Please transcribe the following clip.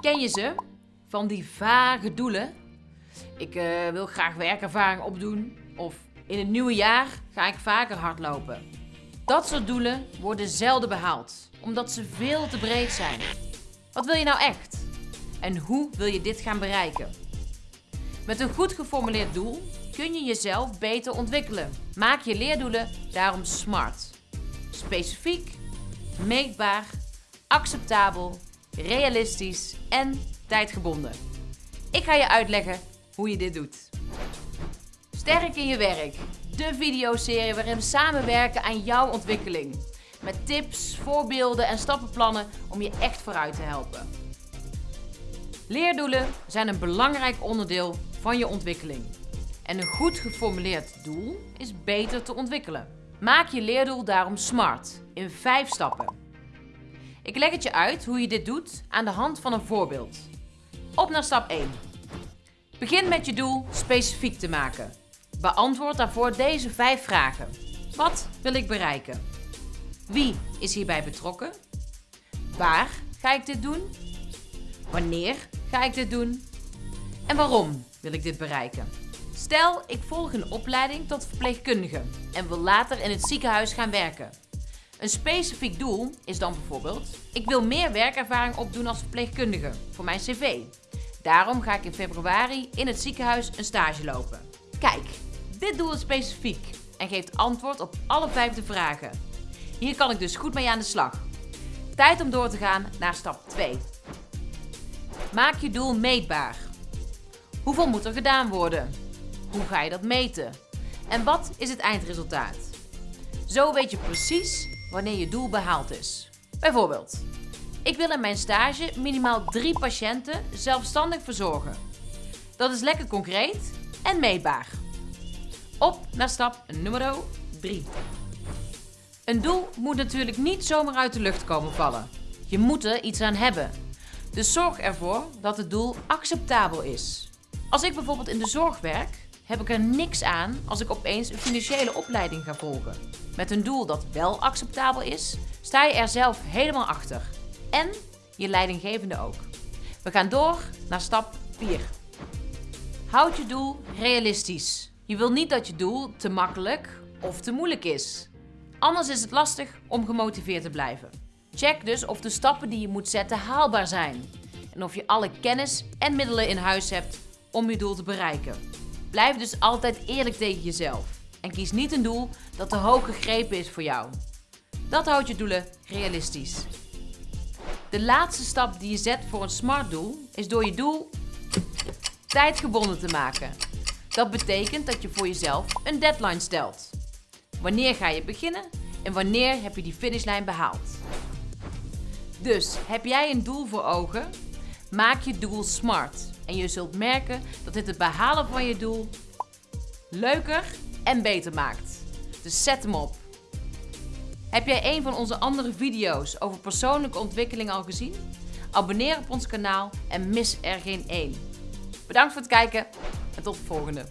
Ken je ze? Van die vage doelen. Ik eh, wil graag werkervaring opdoen. Of in het nieuwe jaar ga ik vaker hardlopen. Dat soort doelen worden zelden behaald, omdat ze veel te breed zijn. Wat wil je nou echt? En hoe wil je dit gaan bereiken? Met een goed geformuleerd doel kun je jezelf beter ontwikkelen. Maak je leerdoelen daarom smart. Specifiek, meetbaar, acceptabel, realistisch en tijdgebonden. Ik ga je uitleggen hoe je dit doet. Sterk in je werk. De videoserie waarin we samenwerken aan jouw ontwikkeling. Met tips, voorbeelden en stappenplannen om je echt vooruit te helpen. Leerdoelen zijn een belangrijk onderdeel van je ontwikkeling. En een goed geformuleerd doel is beter te ontwikkelen. Maak je leerdoel daarom smart in 5 stappen. Ik leg het je uit hoe je dit doet aan de hand van een voorbeeld. Op naar stap 1. Begin met je doel specifiek te maken. Beantwoord daarvoor deze 5 vragen. Wat wil ik bereiken? Wie is hierbij betrokken? Waar ga ik dit doen? Wanneer ga ik dit doen? En waarom wil ik dit bereiken? Stel, ik volg een opleiding tot verpleegkundige en wil later in het ziekenhuis gaan werken. Een specifiek doel is dan bijvoorbeeld: ik wil meer werkervaring opdoen als verpleegkundige voor mijn cv. Daarom ga ik in februari in het ziekenhuis een stage lopen. Kijk, dit doel is specifiek en geeft antwoord op alle vijf de vragen. Hier kan ik dus goed mee aan de slag. Tijd om door te gaan naar stap 2. Maak je doel meetbaar. Hoeveel moet er gedaan worden? Hoe ga je dat meten? En wat is het eindresultaat? Zo weet je precies wanneer je doel behaald is. Bijvoorbeeld, ik wil in mijn stage minimaal drie patiënten zelfstandig verzorgen. Dat is lekker concreet en meetbaar. Op naar stap nummer 3. Een doel moet natuurlijk niet zomaar uit de lucht komen vallen. Je moet er iets aan hebben. Dus zorg ervoor dat het doel acceptabel is. Als ik bijvoorbeeld in de zorg werk, heb ik er niks aan als ik opeens een financiële opleiding ga volgen. Met een doel dat wel acceptabel is, sta je er zelf helemaal achter. En je leidinggevende ook. We gaan door naar stap 4. Houd je doel realistisch. Je wil niet dat je doel te makkelijk of te moeilijk is. Anders is het lastig om gemotiveerd te blijven. Check dus of de stappen die je moet zetten haalbaar zijn. En of je alle kennis en middelen in huis hebt om je doel te bereiken. Blijf dus altijd eerlijk tegen jezelf. En kies niet een doel dat te hoog gegrepen is voor jou. Dat houdt je doelen realistisch. De laatste stap die je zet voor een smart doel is door je doel tijdgebonden te maken. Dat betekent dat je voor jezelf een deadline stelt. Wanneer ga je beginnen en wanneer heb je die finishlijn behaald? Dus heb jij een doel voor ogen? Maak je doel smart en je zult merken dat dit het behalen van je doel leuker en beter maakt. Dus zet hem op. Heb jij een van onze andere video's over persoonlijke ontwikkeling al gezien? Abonneer op ons kanaal en mis er geen één. Bedankt voor het kijken en tot de volgende.